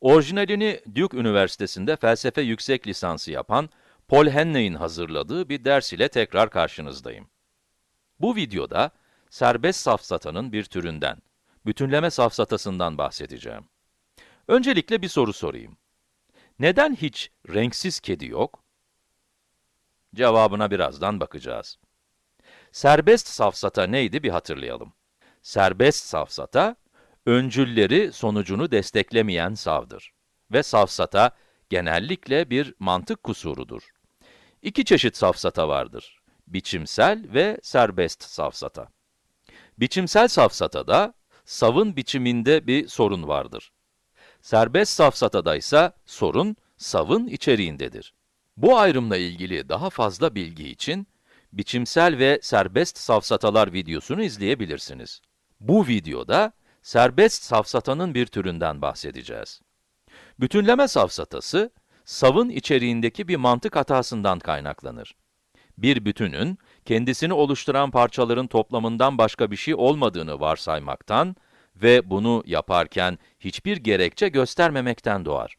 Orijinalini Duke Üniversitesi'nde felsefe yüksek lisansı yapan Paul Henley'in hazırladığı bir ders ile tekrar karşınızdayım. Bu videoda serbest safsatanın bir türünden, bütünleme safsatasından bahsedeceğim. Öncelikle bir soru sorayım. Neden hiç renksiz kedi yok? Cevabına birazdan bakacağız. Serbest safsata neydi bir hatırlayalım. Serbest safsata, öncülleri sonucunu desteklemeyen savdır. Ve safsata, genellikle bir mantık kusurudur. İki çeşit safsata vardır. Biçimsel ve serbest safsata. Biçimsel safsatada, savın biçiminde bir sorun vardır. Serbest safsatada ise sorun, savın içeriğindedir. Bu ayrımla ilgili daha fazla bilgi için, biçimsel ve serbest safsatalar videosunu izleyebilirsiniz. Bu videoda, serbest safsatanın bir türünden bahsedeceğiz. Bütünleme safsatası, savın içeriğindeki bir mantık hatasından kaynaklanır. Bir bütünün, kendisini oluşturan parçaların toplamından başka bir şey olmadığını varsaymaktan ve bunu yaparken hiçbir gerekçe göstermemekten doğar.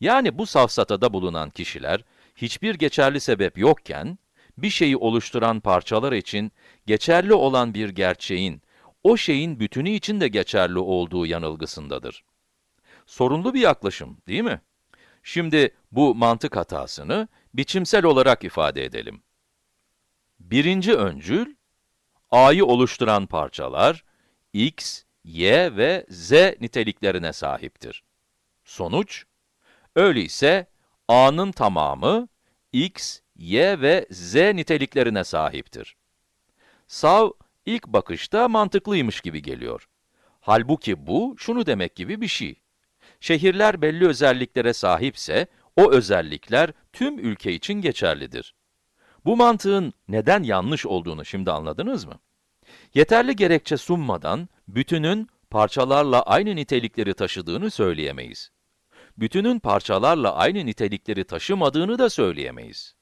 Yani bu safsatada bulunan kişiler, hiçbir geçerli sebep yokken, bir şeyi oluşturan parçalar için geçerli olan bir gerçeğin, o şeyin bütünü için de geçerli olduğu yanılgısındadır. Sorunlu bir yaklaşım, değil mi? Şimdi bu mantık hatasını biçimsel olarak ifade edelim. Birinci öncül, A'yı oluşturan parçalar, x, y ve z niteliklerine sahiptir. Sonuç, öyleyse A'nın tamamı, x, y ve z niteliklerine sahiptir. Sav, ilk bakışta mantıklıymış gibi geliyor. Halbuki bu, şunu demek gibi bir şey. Şehirler belli özelliklere sahipse, o özellikler tüm ülke için geçerlidir. Bu mantığın neden yanlış olduğunu şimdi anladınız mı? Yeterli gerekçe sunmadan, bütünün parçalarla aynı nitelikleri taşıdığını söyleyemeyiz. Bütünün parçalarla aynı nitelikleri taşımadığını da söyleyemeyiz.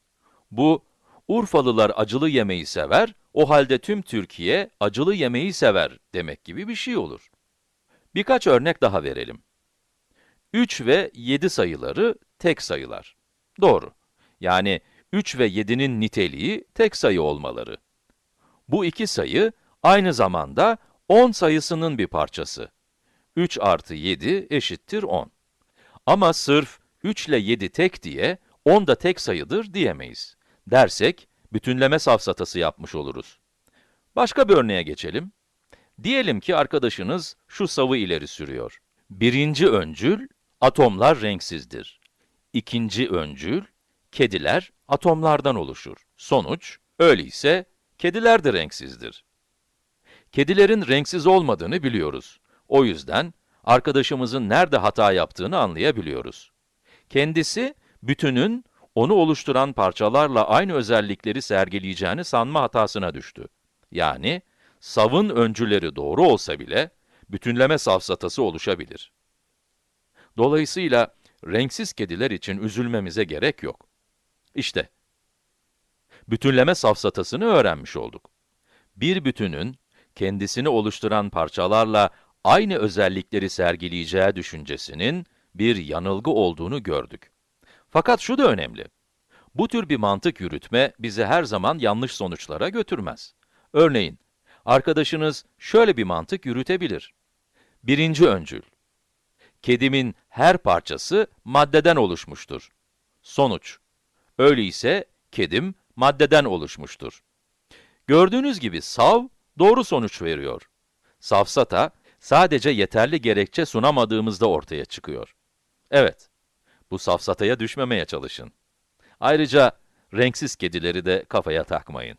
Bu, Urfalılar acılı yemeği sever, o halde tüm Türkiye acılı yemeği sever demek gibi bir şey olur. Birkaç örnek daha verelim. 3 ve 7 sayıları tek sayılar. Doğru. Yani 3 ve 7'nin niteliği tek sayı olmaları. Bu iki sayı, aynı zamanda 10 sayısının bir parçası. 3 artı 7 eşittir 10. Ama sırf 3 ile 7 tek diye, 10 da tek sayıdır diyemeyiz. Dersek, bütünleme safsatası yapmış oluruz. Başka bir örneğe geçelim. Diyelim ki arkadaşınız şu savı ileri sürüyor. Birinci öncül, atomlar renksizdir. İkinci öncül, kediler atomlardan oluşur. Sonuç, öyleyse kediler de renksizdir. Kedilerin renksiz olmadığını biliyoruz. O yüzden, arkadaşımızın nerede hata yaptığını anlayabiliyoruz. Kendisi, bütünün, onu oluşturan parçalarla aynı özellikleri sergileyeceğini sanma hatasına düştü. Yani, savın öncüleri doğru olsa bile, bütünleme safsatası oluşabilir. Dolayısıyla, renksiz kediler için üzülmemize gerek yok. İşte, bütünleme safsatasını öğrenmiş olduk. Bir bütünün, kendisini oluşturan parçalarla aynı özellikleri sergileyeceği düşüncesinin bir yanılgı olduğunu gördük. Fakat şu da önemli. Bu tür bir mantık yürütme bizi her zaman yanlış sonuçlara götürmez. Örneğin, arkadaşınız şöyle bir mantık yürütebilir. Birinci öncül. Kedimin her parçası maddeden oluşmuştur. Sonuç. Öyleyse kedim maddeden oluşmuştur. Gördüğünüz gibi sav doğru sonuç veriyor. Safsata sadece yeterli gerekçe sunamadığımızda ortaya çıkıyor. Evet, bu safsataya düşmemeye çalışın. Ayrıca renksiz kedileri de kafaya takmayın.